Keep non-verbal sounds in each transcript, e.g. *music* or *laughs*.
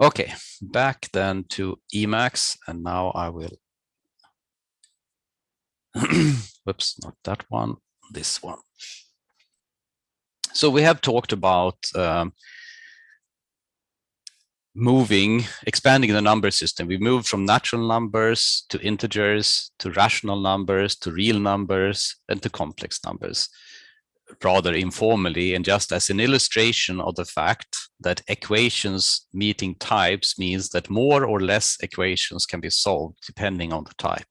Okay, back then to Emacs, and now I will, *clears throat* whoops, not that one, this one. So we have talked about um, moving, expanding the number system. We moved from natural numbers to integers, to rational numbers, to real numbers, and to complex numbers rather informally and just as an illustration of the fact that equations meeting types means that more or less equations can be solved depending on the type.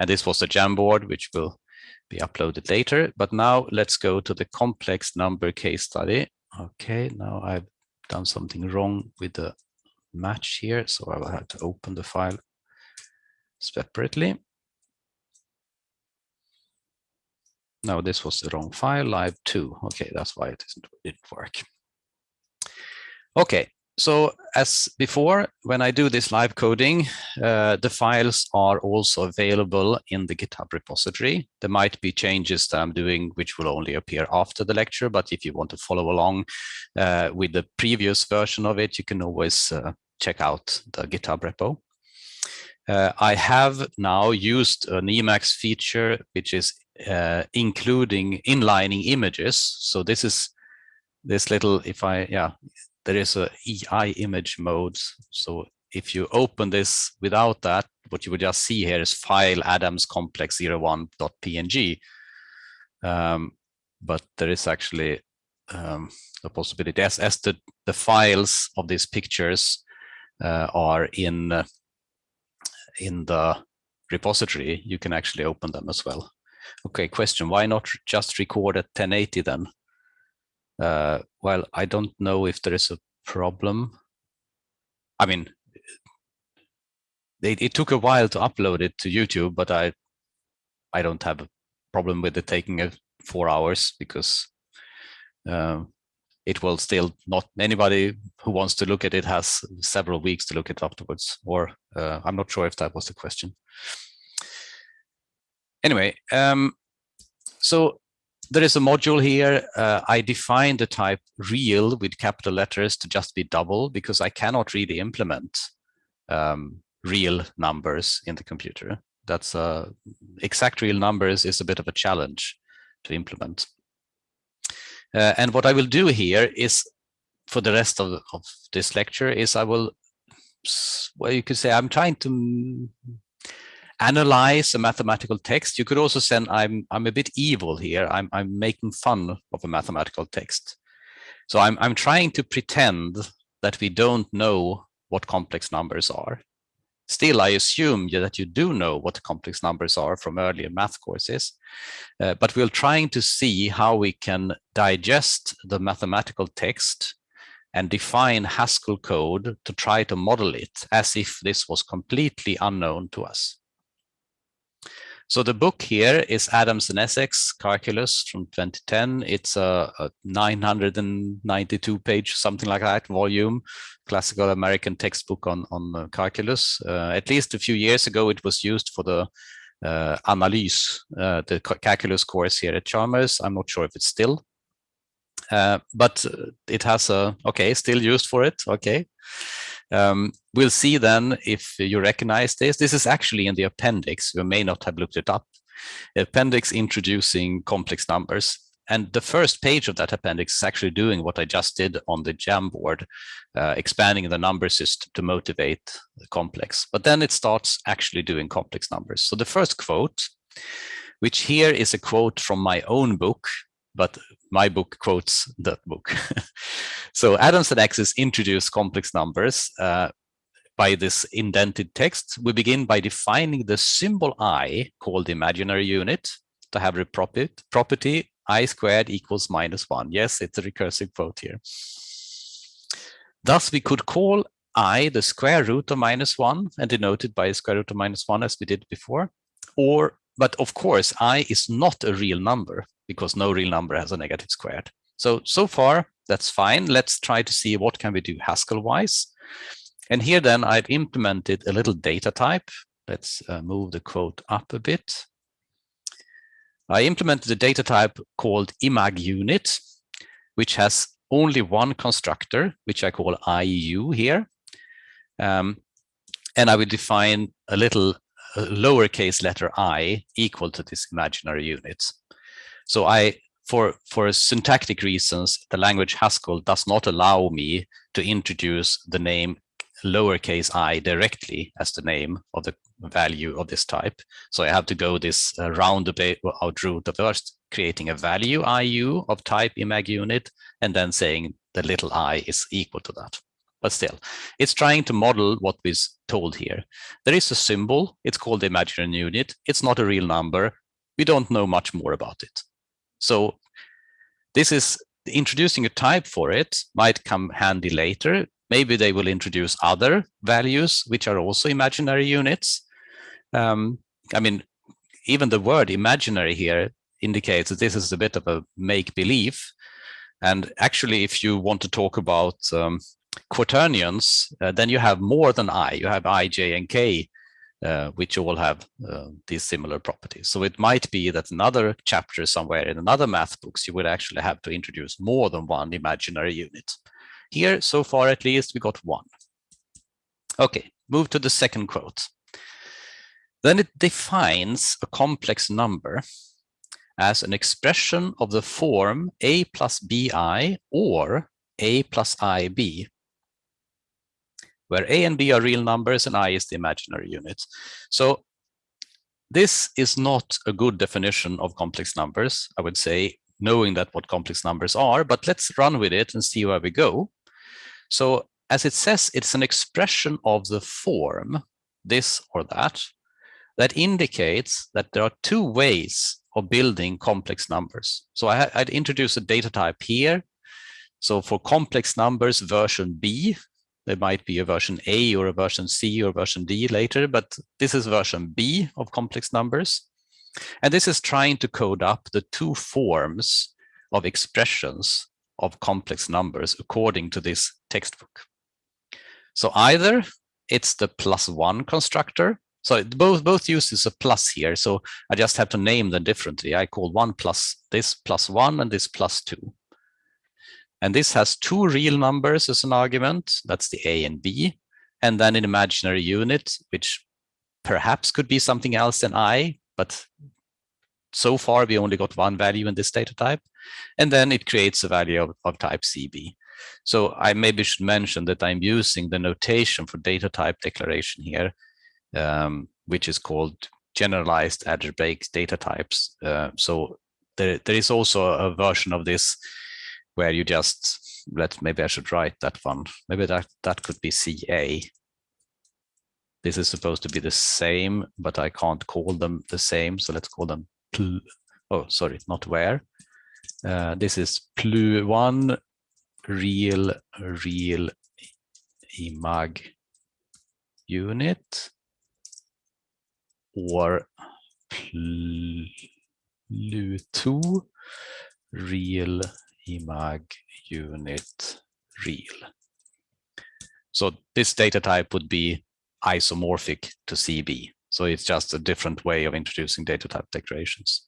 And this was the Jamboard, which will be uploaded later. But now let's go to the complex number case study. Okay, now I've done something wrong with the match here, so I will have to open the file separately. No, this was the wrong file, live two. Okay, that's why it didn't work. Okay, so as before, when I do this live coding, uh, the files are also available in the GitHub repository. There might be changes that I'm doing which will only appear after the lecture, but if you want to follow along uh, with the previous version of it, you can always uh, check out the GitHub repo. Uh, I have now used an Emacs feature, which is uh, including inlining images. So this is this little, if I, yeah, there is a EI image mode. So if you open this without that, what you would just see here is file Adams complex 01.png. Um, but there is actually um, a possibility as, as the, the files of these pictures uh, are in, uh, in the repository, you can actually open them as well. Okay, question, why not just record at 1080 then? Uh, well, I don't know if there is a problem. I mean, it, it, took a while to upload it to YouTube, but I I don't have a problem with it taking a four hours because uh, it will still not anybody who wants to look at it has several weeks to look at it afterwards. Or uh, I'm not sure if that was the question anyway, um, so there is a module here. Uh, I define the type real with capital letters to just be double because I cannot really implement um, real numbers in the computer. That's uh, exact real numbers is a bit of a challenge to implement. Uh, and what I will do here is for the rest of, of this lecture is I will, well, you could say I'm trying to analyze a mathematical text. You could also send, I'm, I'm a bit evil here. I'm, I'm making fun of a mathematical text. So I'm, I'm trying to pretend that we don't know what complex numbers are. Still, I assume that you do know what complex numbers are from earlier math courses, uh, but we're trying to see how we can digest the mathematical text and define Haskell code to try to model it as if this was completely unknown to us. So the book here is Adams and Essex Calculus from 2010. It's a, a 992 page, something like that, volume, classical American textbook on, on calculus. Uh, at least a few years ago, it was used for the uh, Analyse, uh, the calculus course here at Chalmers. I'm not sure if it's still, uh, but it has a, okay, still used for it, okay. Um, we'll see then if you recognize this. This is actually in the appendix. You may not have looked it up. Appendix introducing complex numbers. And the first page of that appendix is actually doing what I just did on the Jamboard, uh, expanding the number system to motivate the complex. But then it starts actually doing complex numbers. So the first quote, which here is a quote from my own book, but my book quotes that book. *laughs* so Adams and Essex introduce complex numbers uh, by this indented text. We begin by defining the symbol i called imaginary unit to have a property, property i squared equals minus one. Yes, it's a recursive quote here. Thus, we could call i the square root of minus one and denote it by a square root of minus one as we did before. Or, but of course, i is not a real number because no real number has a negative squared. So, so far, that's fine. Let's try to see what can we do Haskell-wise. And here then I've implemented a little data type. Let's uh, move the quote up a bit. I implemented a data type called imag unit, which has only one constructor, which I call IU here. Um, and I will define a little a lowercase letter i equal to this imaginary unit. So I, for, for syntactic reasons, the language Haskell does not allow me to introduce the name lowercase i directly as the name of the value of this type. So I have to go this uh, roundabout route of first creating a value IU of type imag unit and then saying the little i is equal to that. But still, it's trying to model what was told here. There is a symbol. It's called the imaginary unit. It's not a real number. We don't know much more about it. So this is introducing a type for it might come handy later. Maybe they will introduce other values, which are also imaginary units. Um, I mean, even the word imaginary here indicates that this is a bit of a make-believe. And actually, if you want to talk about um, quaternions, uh, then you have more than i. You have i, j, and k, uh, which all have uh, these similar properties. So it might be that another chapter somewhere in another math books, you would actually have to introduce more than one imaginary unit. Here, so far at least, we got one. Okay, move to the second quote. Then it defines a complex number as an expression of the form a plus bi or a plus ib, where a and b are real numbers and i is the imaginary unit. So this is not a good definition of complex numbers, I would say, knowing that what complex numbers are, but let's run with it and see where we go. So as it says, it's an expression of the form, this or that, that indicates that there are two ways of building complex numbers. So I, would introduce a data type here. So for complex numbers version B, there might be a version A or a version C or version D later, but this is version B of complex numbers. And this is trying to code up the two forms of expressions of complex numbers according to this textbook. So either it's the plus one constructor, so both both uses a plus here. So I just have to name them differently. I call one plus this plus one and this plus two. And this has two real numbers as an argument. That's the A and B. And then an imaginary unit, which perhaps could be something else than I, but so far we only got one value in this data type. And then it creates a value of, of type CB. So I maybe should mention that I'm using the notation for data type declaration here um, which is called generalized algebraic data types. Uh, so there, there is also a version of this where you just let maybe I should write that one. Maybe that that could be CA. This is supposed to be the same, but I can't call them the same. So let's call them pl oh sorry, not where. Uh, this is plu one real real imag unit or Plu2 real imag unit real. So this data type would be isomorphic to CB. So it's just a different way of introducing data type declarations.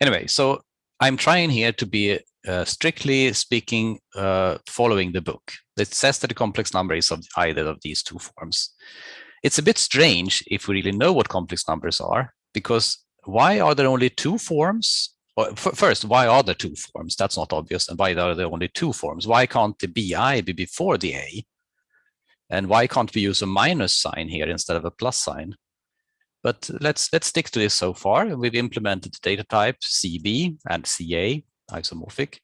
Anyway, so I'm trying here to be uh, strictly speaking, uh, following the book. It says that the complex number is of either of these two forms. It's a bit strange if we really know what complex numbers are, because why are there only two forms? First, why are there two forms? That's not obvious. And why are there only two forms? Why can't the BI be before the A? And why can't we use a minus sign here instead of a plus sign? But let's let's stick to this so far. We've implemented the data type CB and CA, isomorphic.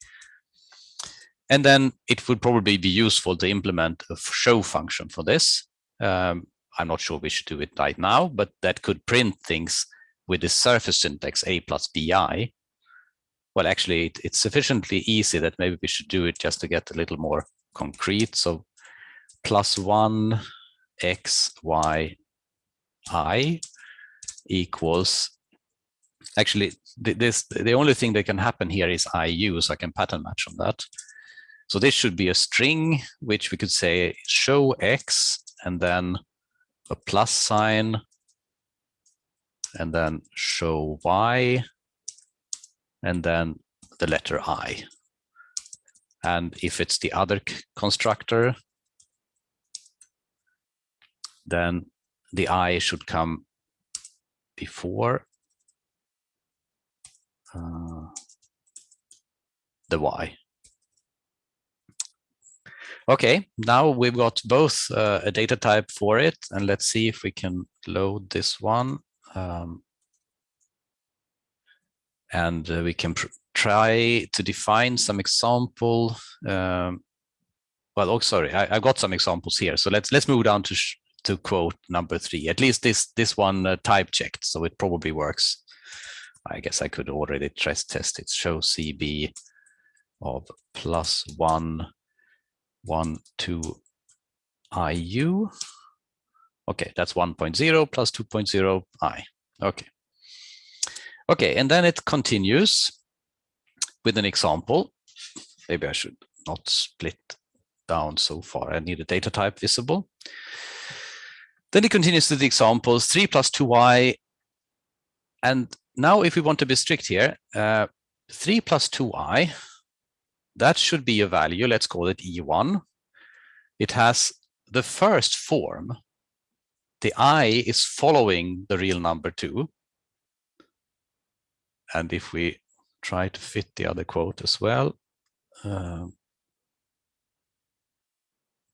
And then it would probably be useful to implement a show function for this. Um, I'm not sure we should do it right now, but that could print things with the surface syntax a plus bi. Well, actually, it, it's sufficiently easy that maybe we should do it just to get a little more concrete. So plus one x, y, i equals, actually, this the only thing that can happen here is iu, so I can pattern match on that. So this should be a string, which we could say show x, and then a plus sign and then show y and then the letter i. And if it's the other constructor, then the i should come before uh, the y. Okay, now we've got both uh, a data type for it, and let's see if we can load this one. Um, and uh, we can try to define some example. Um, well, oh, sorry, I, have got some examples here. So let's let's move down to to quote number three. At least this this one uh, type checked, so it probably works. I guess I could already stress test it. Show CB of plus one, one, two IU. Okay, that's 1.0 plus 2.0 I. Okay. Okay, and then it continues with an example. Maybe I should not split down so far. I need a data type visible. Then it continues to the examples, 3 plus 2y. And now if we want to be strict here, uh, 3 plus 2i, that should be a value, let's call it E1. It has the first form. The i is following the real number 2. And if we try to fit the other quote as well, uh,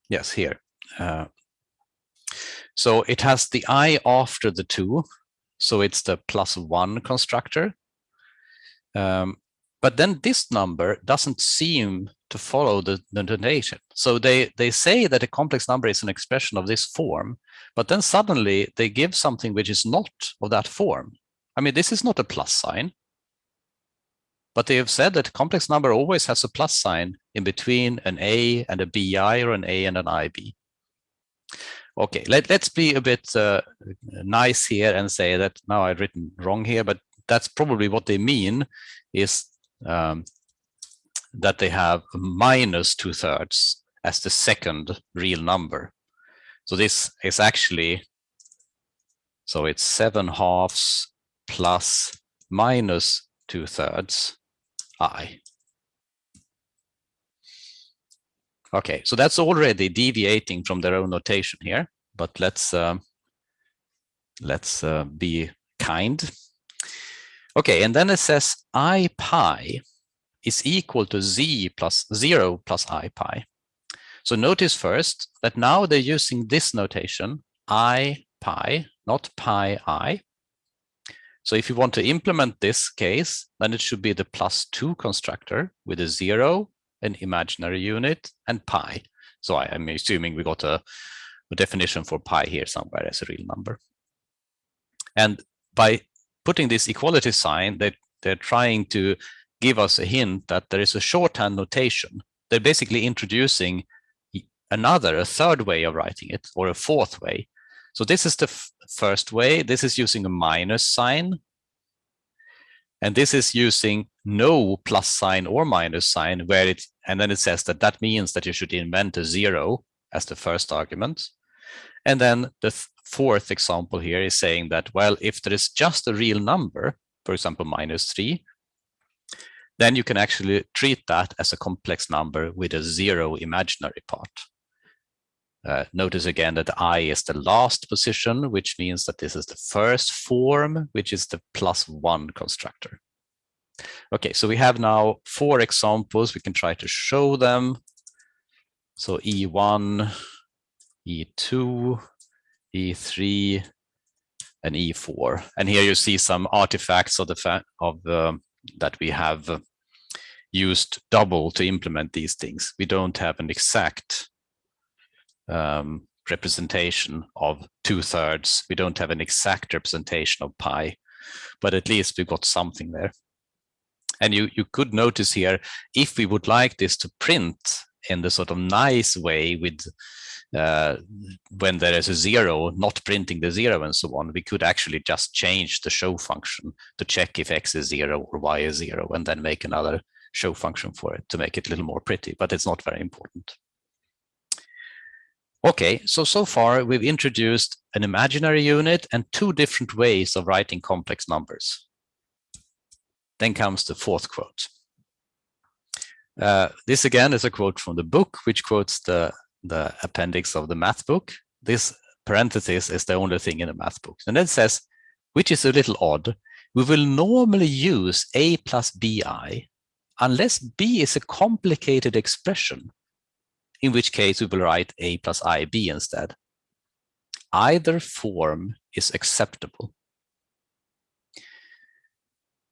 yes, here. Uh, so it has the i after the two. So it's the plus one constructor. Um, but then this number doesn't seem to follow the, the notation. So they, they say that a complex number is an expression of this form, but then suddenly they give something which is not of that form. I mean, this is not a plus sign, but they have said that complex number always has a plus sign in between an A and a BI or an A and an IB. Okay, let, let's be a bit uh, nice here and say that now I've written wrong here, but that's probably what they mean is um, that they have minus two thirds as the second real number. So this is actually, so it's seven halves plus minus two thirds i. Okay, so that's already deviating from their own notation here, but let's uh, let's uh, be kind. Okay, and then it says i pi is equal to z plus 0 plus i pi. So notice first that now they're using this notation, i pi, not pi i. So if you want to implement this case, then it should be the plus 2 constructor with a 0 an imaginary unit, and pi. So I am assuming we got a, a definition for pi here somewhere as a real number. And by putting this equality sign, they, they're trying to give us a hint that there is a shorthand notation. They're basically introducing another, a third way of writing it, or a fourth way. So this is the first way. This is using a minus sign. And this is using no plus sign or minus sign where it, and then it says that that means that you should invent a zero as the first argument. And then the th fourth example here is saying that, well, if there is just a real number, for example, minus three, then you can actually treat that as a complex number with a zero imaginary part. Uh, notice again that i is the last position, which means that this is the first form, which is the plus one constructor. Okay, so we have now four examples. We can try to show them. So E1, E2, E3, and E4. And here you see some artifacts of the of the, that we have used double to implement these things. We don't have an exact um, representation of two thirds. We don't have an exact representation of pi, but at least we've got something there. And you, you could notice here, if we would like this to print in the sort of nice way with uh, when there is a zero, not printing the zero and so on, we could actually just change the show function to check if x is zero or y is zero and then make another show function for it to make it a little more pretty, but it's not very important. Okay, so, so far we've introduced an imaginary unit and two different ways of writing complex numbers. Then comes the fourth quote. Uh, this again is a quote from the book, which quotes the, the appendix of the math book. This parenthesis is the only thing in the math book. And then it says, which is a little odd, we will normally use a plus bi unless b is a complicated expression, in which case we will write a plus ib instead. Either form is acceptable.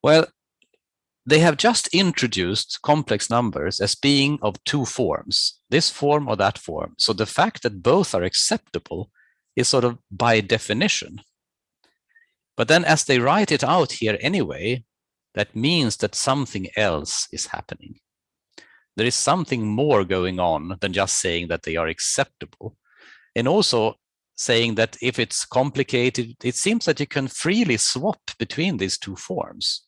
Well, they have just introduced complex numbers as being of two forms, this form or that form. So the fact that both are acceptable is sort of by definition. But then as they write it out here anyway, that means that something else is happening. There is something more going on than just saying that they are acceptable. And also saying that if it's complicated, it seems that you can freely swap between these two forms.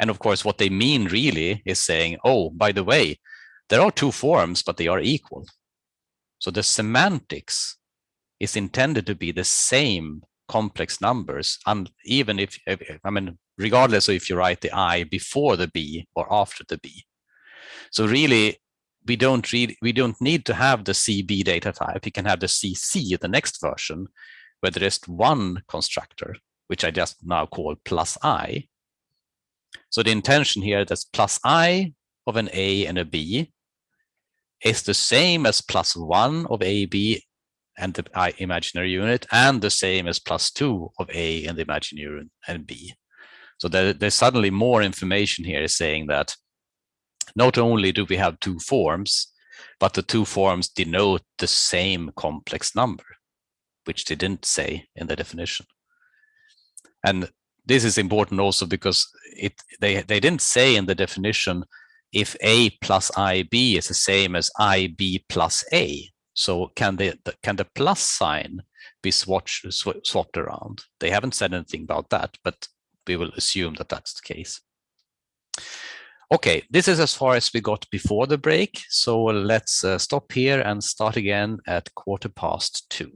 And of course, what they mean really is saying, oh, by the way, there are two forms, but they are equal. So the semantics is intended to be the same complex numbers, and even if, I mean, regardless of if you write the I before the B or after the B. So really, we don't read, we don't need to have the CB data type. We can have the CC, the next version, where there is one constructor, which I just now call plus I. So the intention here that's plus I of an A and a B is the same as plus one of AB and the i imaginary unit and the same as plus two of A and the imaginary unit and B. So there, there's suddenly more information here saying that not only do we have two forms, but the two forms denote the same complex number, which they didn't say in the definition. And this is important also because it they, they didn't say in the definition if A plus IB is the same as IB plus A. So can the can the plus sign be swatched, sw swapped around? They haven't said anything about that, but we will assume that that's the case. Okay, this is as far as we got before the break. So let's uh, stop here and start again at quarter past two.